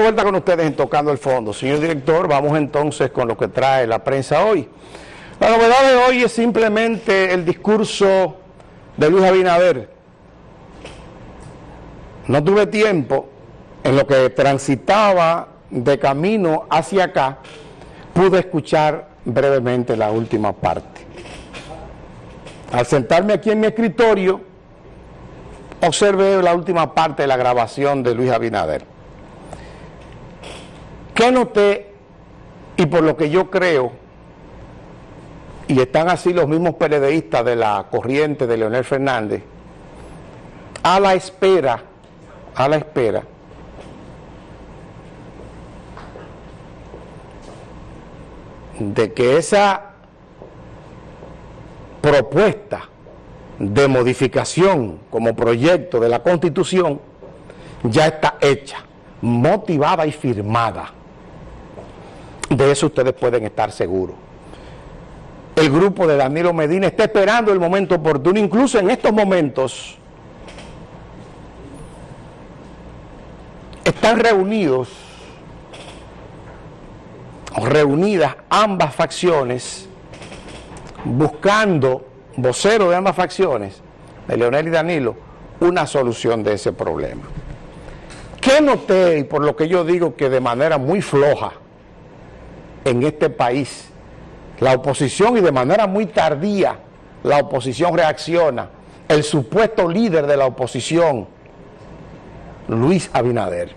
Vuelta con ustedes en Tocando el Fondo. Señor director, vamos entonces con lo que trae la prensa hoy. La novedad de hoy es simplemente el discurso de Luis Abinader. No tuve tiempo, en lo que transitaba de camino hacia acá, pude escuchar brevemente la última parte. Al sentarme aquí en mi escritorio, observé la última parte de la grabación de Luis Abinader. ¿Qué noté? Y por lo que yo creo, y están así los mismos periodistas de la corriente de Leonel Fernández, a la espera, a la espera, de que esa propuesta de modificación como proyecto de la Constitución ya está hecha, motivada y firmada. De eso ustedes pueden estar seguros. El grupo de Danilo Medina está esperando el momento oportuno, incluso en estos momentos están reunidos, reunidas ambas facciones, buscando, voceros de ambas facciones, de Leonel y Danilo, una solución de ese problema. ¿Qué noté? Y por lo que yo digo que de manera muy floja, en este país. La oposición y de manera muy tardía la oposición reacciona. El supuesto líder de la oposición, Luis Abinader.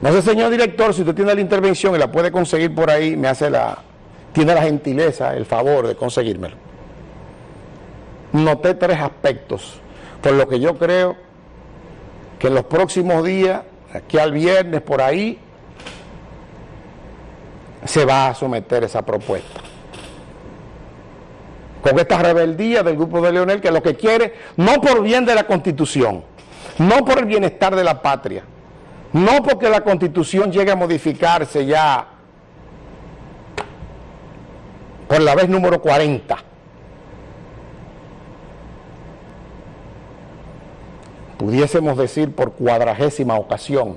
No sé, señor director, si usted tiene la intervención y la puede conseguir por ahí, me hace la, tiene la gentileza, el favor de conseguírmelo. Noté tres aspectos, por lo que yo creo que en los próximos días, aquí al viernes, por ahí, se va a someter esa propuesta. Con esta rebeldía del grupo de Leonel, que lo que quiere, no por bien de la Constitución, no por el bienestar de la patria, no porque la Constitución llegue a modificarse ya por la vez número 40, pudiésemos decir por cuadragésima ocasión,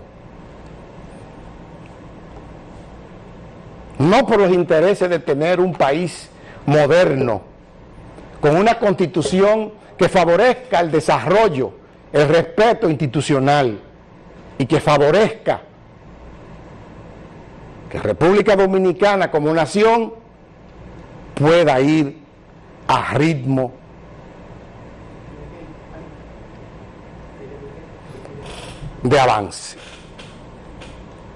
no por los intereses de tener un país moderno, con una constitución que favorezca el desarrollo, el respeto institucional y que favorezca que República Dominicana como nación pueda ir a ritmo. de avance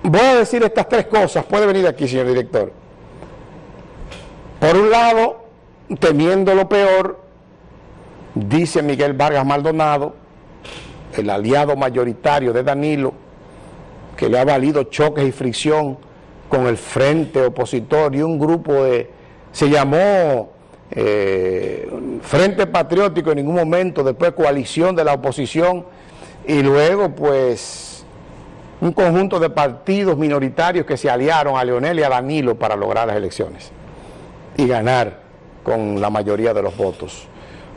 voy a decir estas tres cosas, puede venir aquí, señor director. Por un lado, temiendo lo peor, dice Miguel Vargas Maldonado, el aliado mayoritario de Danilo, que le ha valido choques y fricción con el frente opositor y un grupo de, se llamó eh, Frente Patriótico en ningún momento, después coalición de la oposición, y luego pues un conjunto de partidos minoritarios que se aliaron a Leonel y a Danilo para lograr las elecciones y ganar con la mayoría de los votos.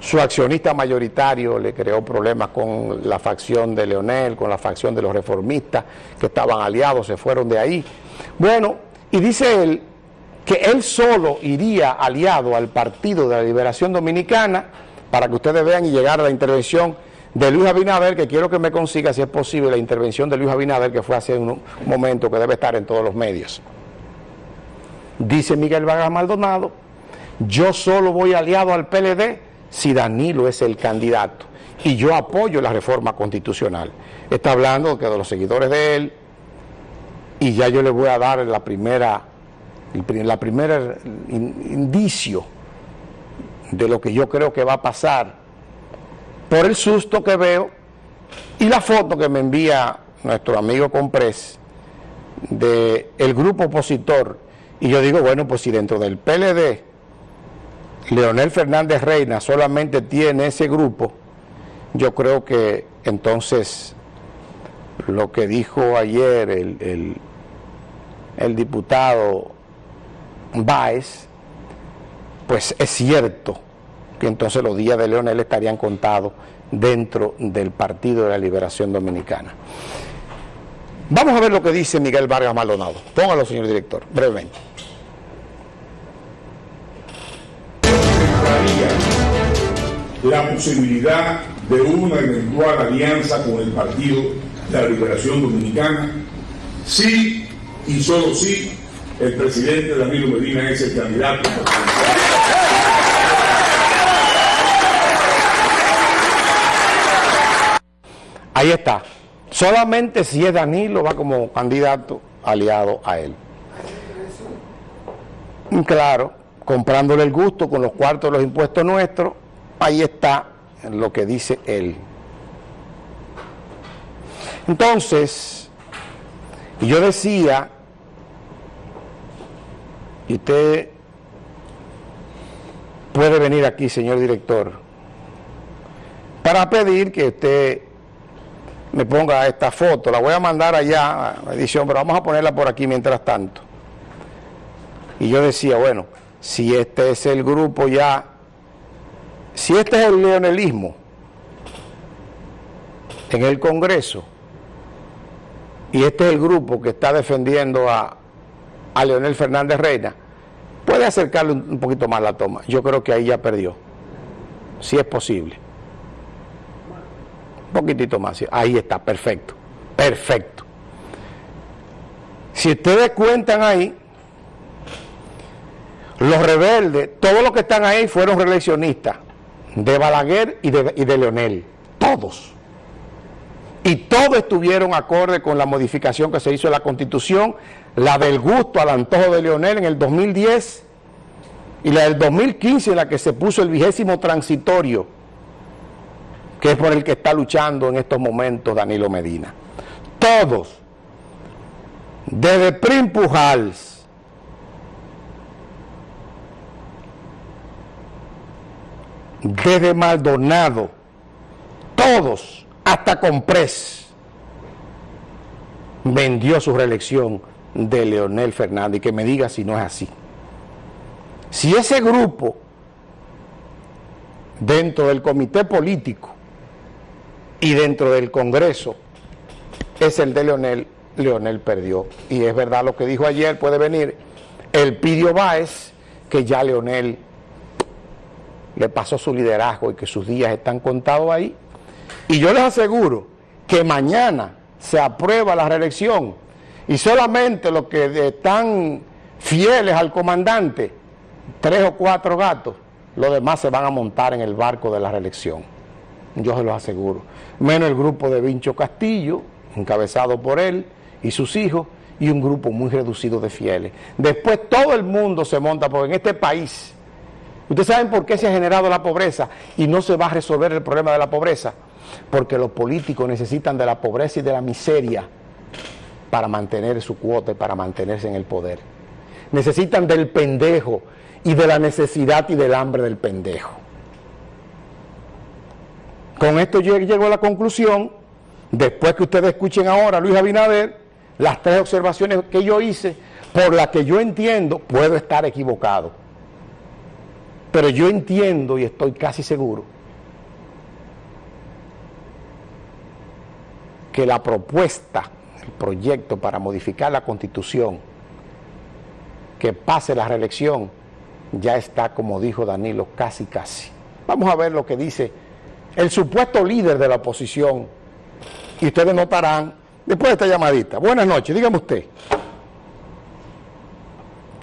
Su accionista mayoritario le creó problemas con la facción de Leonel, con la facción de los reformistas que estaban aliados, se fueron de ahí. Bueno, y dice él que él solo iría aliado al Partido de la Liberación Dominicana para que ustedes vean y llegar a la intervención de Luis Abinader, que quiero que me consiga, si es posible, la intervención de Luis Abinader, que fue hace un momento, que debe estar en todos los medios. Dice Miguel Vargas Maldonado, yo solo voy aliado al PLD si Danilo es el candidato y yo apoyo la reforma constitucional. Está hablando que de los seguidores de él y ya yo le voy a dar la primera, la primera indicio de lo que yo creo que va a pasar por el susto que veo y la foto que me envía nuestro amigo Comprés del el grupo opositor. Y yo digo, bueno, pues si dentro del PLD Leonel Fernández Reina solamente tiene ese grupo, yo creo que entonces lo que dijo ayer el, el, el diputado Báez, pues es cierto, que entonces los días de Leonel estarían contados dentro del Partido de la Liberación Dominicana. Vamos a ver lo que dice Miguel Vargas Maldonado. Póngalo, señor director, brevemente. La posibilidad de una eventual alianza con el Partido de la Liberación Dominicana, sí y solo sí, el presidente Danilo Medina es el candidato. Ahí está. Solamente si es Danilo va como candidato aliado a él. Claro, comprándole el gusto con los cuartos de los impuestos nuestros, ahí está lo que dice él. Entonces, yo decía, y usted puede venir aquí, señor director, para pedir que usted me ponga esta foto, la voy a mandar allá a la edición, pero vamos a ponerla por aquí mientras tanto. Y yo decía, bueno, si este es el grupo ya, si este es el leonelismo en el Congreso, y este es el grupo que está defendiendo a, Leonel Fernández Reina, puede acercarle un poquito más la toma. Yo creo que ahí ya perdió, si es posible. Poquitito más. Ahí está, perfecto. Perfecto. Si ustedes cuentan ahí, los rebeldes, todos los que están ahí fueron reeleccionistas de Balaguer y de, y de Leonel. Todos. Y todos estuvieron acorde con la modificación que se hizo en la Constitución, la del gusto al antojo de Leonel en el 2010 y la del 2015 en la que se puso el vigésimo transitorio que es por el que está luchando en estos momentos Danilo Medina. Todos, desde Prim Pujals, desde Maldonado, todos, hasta Comprés, vendió su reelección de Leonel Fernández, que me diga si no es así. Si ese grupo, dentro del comité político, y dentro del Congreso es el de Leonel, Leonel perdió. Y es verdad lo que dijo ayer, puede venir el Pidio Báez, que ya Leonel le pasó su liderazgo y que sus días están contados ahí. Y yo les aseguro que mañana se aprueba la reelección y solamente los que están fieles al comandante, tres o cuatro gatos, los demás se van a montar en el barco de la reelección. Yo se los aseguro menos el grupo de Vincho Castillo, encabezado por él y sus hijos, y un grupo muy reducido de fieles. Después todo el mundo se monta, porque en este país, ¿ustedes saben por qué se ha generado la pobreza y no se va a resolver el problema de la pobreza? Porque los políticos necesitan de la pobreza y de la miseria para mantener su cuota y para mantenerse en el poder. Necesitan del pendejo y de la necesidad y del hambre del pendejo. Con esto yo llego a la conclusión, después que ustedes escuchen ahora a Luis Abinader, las tres observaciones que yo hice, por las que yo entiendo, puedo estar equivocado. Pero yo entiendo y estoy casi seguro que la propuesta, el proyecto para modificar la Constitución, que pase la reelección, ya está, como dijo Danilo, casi casi. Vamos a ver lo que dice el supuesto líder de la oposición, y ustedes notarán, después de esta llamadita. Buenas noches, dígame usted.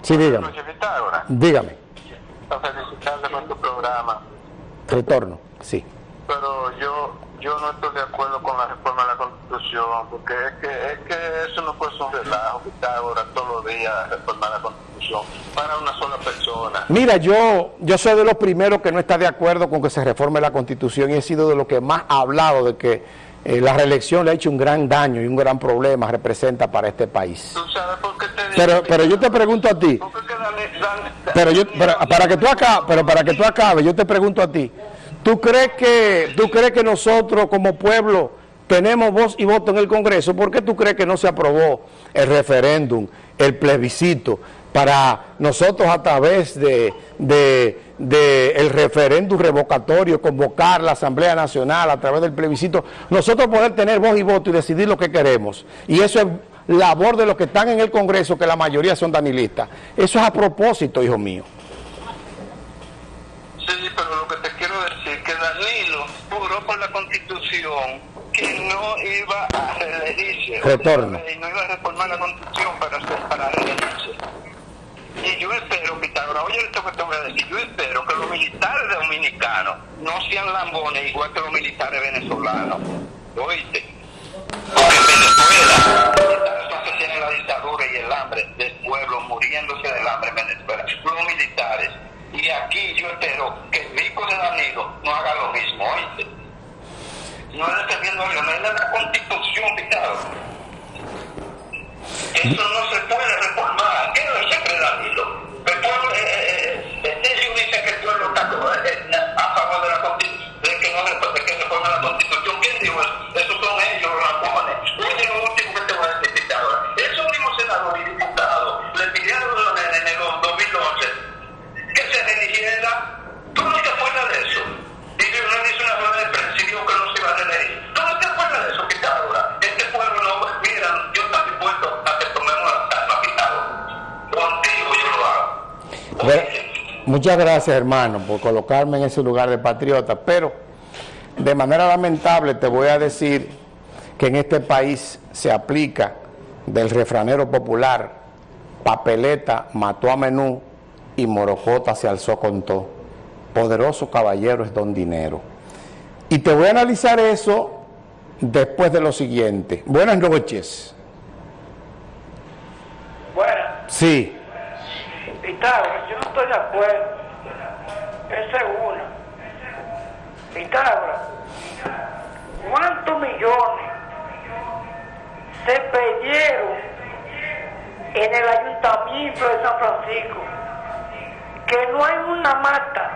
Sí, dígame. Buenas noches, Dígame. felicitarle con tu programa. Retorno, sí. Pero yo yo no estoy de acuerdo con la reforma de la Constitución, porque es que, es que eso no puede ser un relajo, ahora todos los días reformar la Constitución para una sola persona. Mira, yo, yo soy de los primeros que no está de acuerdo con que se reforme la Constitución y he sido de los que más ha hablado de que eh, la reelección le ha hecho un gran daño y un gran problema representa para este país. ¿Tú sabes por qué te pero, pero yo te pregunto a ti, pero yo, para que tú acabes, pero para que tú acabes, yo te pregunto a ti, ¿Tú crees que, tú crees que nosotros como pueblo tenemos voz y voto en el Congreso? ¿Por qué tú crees que no se aprobó el referéndum, el plebiscito, para nosotros a través de, del referéndum revocatorio, convocar la Asamblea Nacional a través del plebiscito, nosotros poder tener voz y voto y decidir lo que queremos. Y eso es labor de los que están en el Congreso, que la mayoría son danilistas. Eso es a propósito, hijo mío. Sí, pero lo que te quiero decir que Danilo juró por la Constitución que no iba a reelegirse. Retorno. Y no iba a reformar la Constitución para, para reelegirse. Y yo espero, Pitágoras, oye esto que te voy a decir, yo espero que los militares dominicanos no sean lambones igual que los militares venezolanos. ¿Oíste? Porque en Venezuela, los que tienen la dictadura y el hambre del pueblo muriéndose del hambre en Venezuela, los militares. Y aquí yo espero que el rico de Danilo no haga lo mismo, ¿oíste? No es defendiendo a Leonel, es la constitución, Pitágoras. Eso no se puede muchas gracias, hermano, por colocarme en ese lugar de patriota, pero de manera lamentable te voy a decir que en este país se aplica del refranero popular, papeleta mató a menú y morocota se alzó con todo. Poderoso caballero es don dinero. Y te voy a analizar eso después de lo siguiente. Buenas noches. Bueno, Sí, Pitágoras, yo no estoy de acuerdo. Esa es una. Pitágoras, ¿cuántos millones se perdieron en el ayuntamiento de San Francisco? Que no hay una mata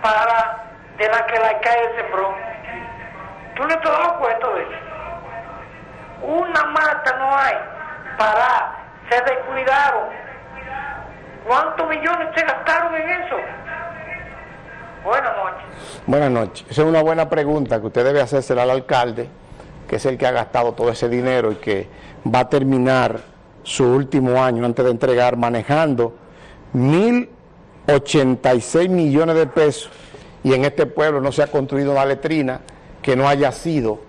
para de la que la alcalde sembró. ¿Tú no te has cuenta de eso? Una mata no hay para, se descuidaron. ¿Cuántos millones se gastaron en eso? Buenas noches. Buenas noches. Esa es una buena pregunta que usted debe hacérsela al alcalde, que es el que ha gastado todo ese dinero y que va a terminar su último año antes de entregar manejando 1.086 millones de pesos y en este pueblo no se ha construido una letrina que no haya sido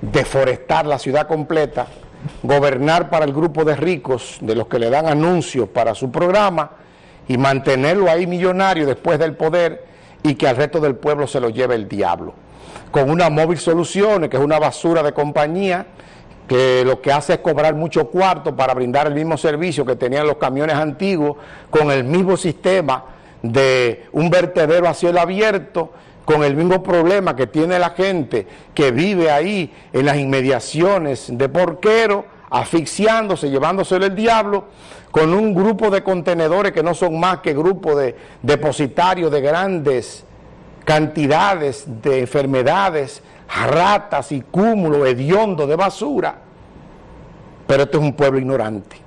deforestar la ciudad completa, gobernar para el grupo de ricos, de los que le dan anuncios para su programa, y mantenerlo ahí millonario después del poder y que al resto del pueblo se lo lleve el diablo. Con una móvil soluciones, que es una basura de compañía, que lo que hace es cobrar mucho cuarto para brindar el mismo servicio que tenían los camiones antiguos, con el mismo sistema de un vertedero a cielo abierto, con el mismo problema que tiene la gente que vive ahí en las inmediaciones de Porquero, asfixiándose, llevándoselo el diablo, con un grupo de contenedores que no son más que grupos de depositarios de grandes cantidades de enfermedades, ratas y cúmulos hediondos de basura. Pero este es un pueblo ignorante.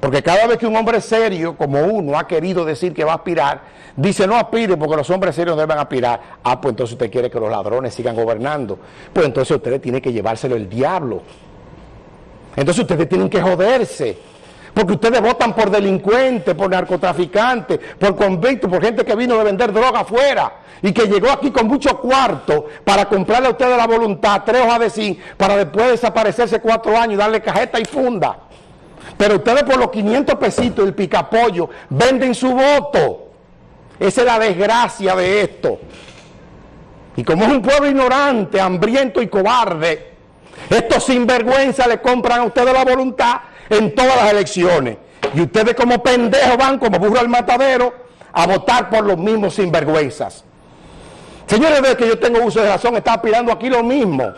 Porque cada vez que un hombre serio como uno ha querido decir que va a aspirar, dice no aspire porque los hombres serios no deben aspirar. Ah, pues entonces usted quiere que los ladrones sigan gobernando. Pues entonces ustedes tienen que llevárselo el diablo. Entonces ustedes tienen que joderse. Porque ustedes votan por delincuentes, por narcotraficantes, por convictos, por gente que vino de vender droga afuera y que llegó aquí con mucho cuarto para comprarle a ustedes la voluntad, tres hojas de zinc, para después desaparecerse cuatro años y darle cajeta y funda. Pero ustedes por los 500 pesitos el picapollo venden su voto. Esa es la desgracia de esto. Y como es un pueblo ignorante, hambriento y cobarde, estos sinvergüenza le compran a ustedes la voluntad en todas las elecciones. Y ustedes como pendejos van como burro al matadero a votar por los mismos sinvergüenzas. Señores, desde que yo tengo uso de razón, está aspirando aquí lo mismo.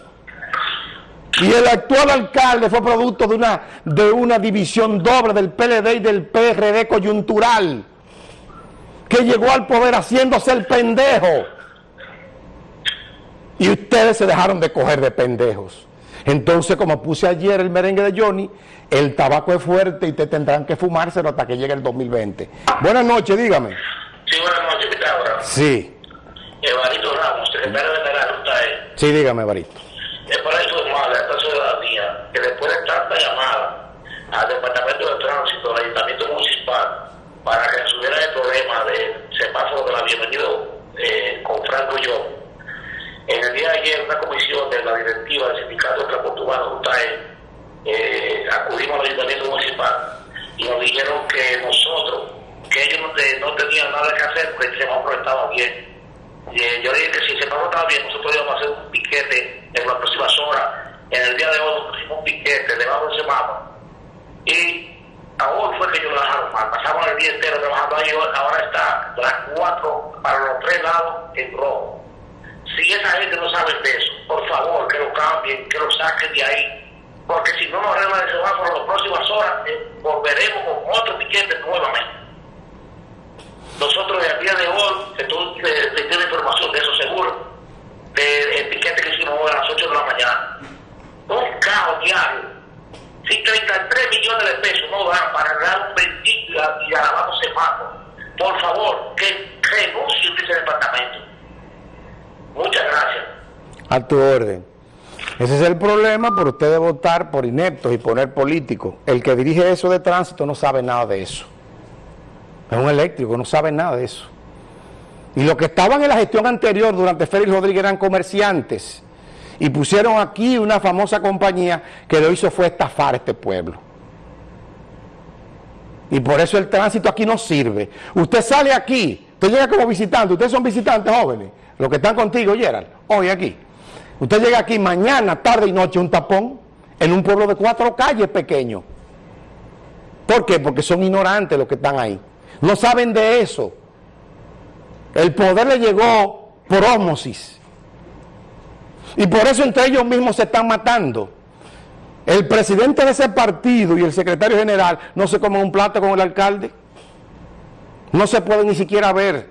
Y el actual alcalde fue producto de una, de una división doble del PLD y del PRD coyuntural, que llegó al poder haciéndose el pendejo. Y ustedes se dejaron de coger de pendejos. Entonces, como puse ayer el merengue de Johnny, el tabaco es fuerte y te tendrán que fumárselo hasta que llegue el 2020. Buenas noches, dígame. Sí, buenas noches, Pitágoras. Sí, Evaristo Ramos, secretario usted es. sí, dígame, para informarle a esta ciudadanía que después de tanta llamada al Departamento de Tránsito del Ayuntamiento Municipal para que resolviera el problema del semáforo de la bienvenida eh, con Franco y yo, en el día de ayer una comisión de la directiva del Sindicato Urbano, UTAE, eh, acudimos al Ayuntamiento Municipal y nos dijeron que nosotros, que ellos no tenían nada que hacer porque el semáforo estaba bien. Y, eh, yo dije que si el semáforo estaba bien, nosotros íbamos a hacer un piquete en las próximas horas. En el día de hoy pusimos un piquete debajo del semáforo. Y ahora fue que lo dejaron mal. Pasamos el día entero trabajando ahí, ahora está las cuatro para los tres lados en rojo. Si esa gente no sabe de eso, por favor, que lo cambien, que lo saquen de ahí. Porque si no nos arreglan el semáforo en las próximas horas, eh, volveremos con otro piquete nuevamente. Nosotros el día de hoy, que tú eh, te tienes información de eso seguro, del piquete que hicimos hoy a las 8 de la mañana. Un caos diario. Si 33 millones de pesos no dan para arreglar un bendito y a- y alabado semáforo, por favor, que renuncien de ese departamento. Muchas gracias. A orden. Ese es el problema por ustedes votar por ineptos y poner políticos. El que dirige eso de tránsito no sabe nada de eso. Es un eléctrico, no sabe nada de eso. Y los que estaban en la gestión anterior durante Félix Rodríguez eran comerciantes y pusieron aquí una famosa compañía que lo hizo fue estafar este pueblo. Y por eso el tránsito aquí no sirve. Usted sale aquí, usted llega como visitante, ustedes son visitantes jóvenes, los que están contigo, Gerald, hoy aquí. Usted llega aquí mañana, tarde y noche, un tapón, en un pueblo de cuatro calles pequeño. ¿Por qué? Porque son ignorantes los que están ahí. No saben de eso. El poder le llegó por ósmosis. Y por eso entre ellos mismos se están matando. El presidente de ese partido y el secretario general no se comen un plato con el alcalde. No se puede ni siquiera ver.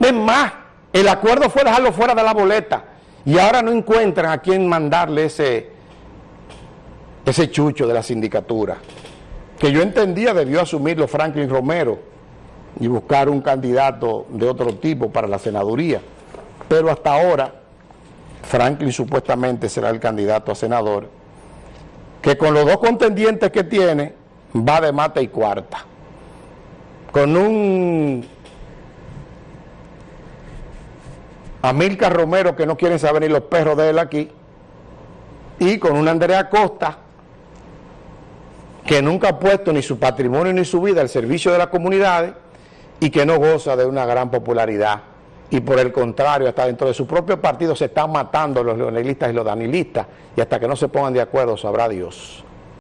Es más, el acuerdo fue dejarlo fuera de la boleta. Y ahora no encuentran a quién mandarle ese, ese chucho de la sindicatura. Que yo entendía debió asumirlo Franklin Romero y buscar un candidato de otro tipo para la senaduría. Pero hasta ahora, Franklin supuestamente será el candidato a senador, que con los dos contendientes que tiene, va de mata y cuarta. Con un Amilcar Romero que no quieren saber ni los perros de él aquí, y con una Andrea Costa que nunca ha puesto ni su patrimonio ni su vida al servicio de las comunidades y que no goza de una gran popularidad. Y por el contrario, hasta dentro de su propio partido se están matando los leonelistas y los danilistas y hasta que no se pongan de acuerdo sabrá Dios.